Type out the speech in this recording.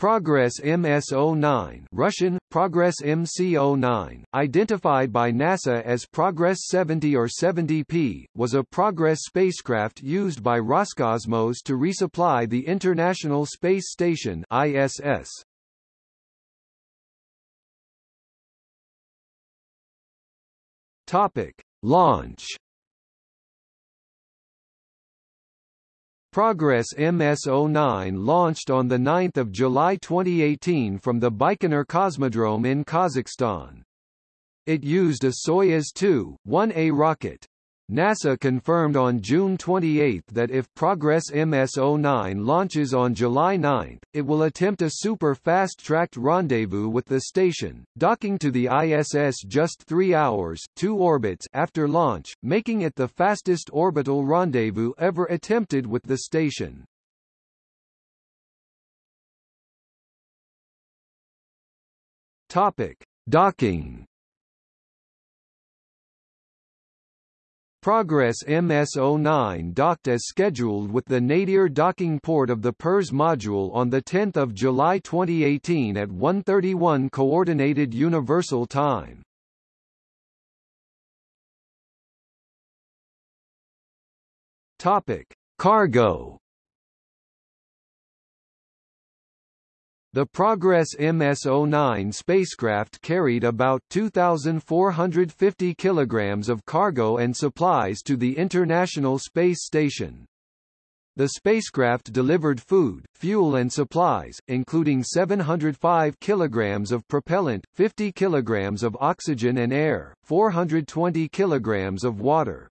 Progress MS-09 Russian, Progress MC-09, identified by NASA as Progress 70 or 70P, was a Progress spacecraft used by Roscosmos to resupply the International Space Station ISS. Topic. Launch Progress MS-09 launched on 9 July 2018 from the Baikonur Cosmodrome in Kazakhstan. It used a Soyuz 2-1A rocket. NASA confirmed on June 28 that if Progress MS-09 launches on July 9, it will attempt a super fast-tracked rendezvous with the station, docking to the ISS just three hours two orbits after launch, making it the fastest orbital rendezvous ever attempted with the station. Topic. Docking Progress MS-09 docked as scheduled with the nadir docking port of the Pirs module on 10 July 2018 at 1.31 Coordinated Universal Time. Cargo The Progress MS-09 spacecraft carried about 2,450 kilograms of cargo and supplies to the International Space Station. The spacecraft delivered food, fuel and supplies, including 705 kilograms of propellant, 50 kilograms of oxygen and air, 420 kilograms of water,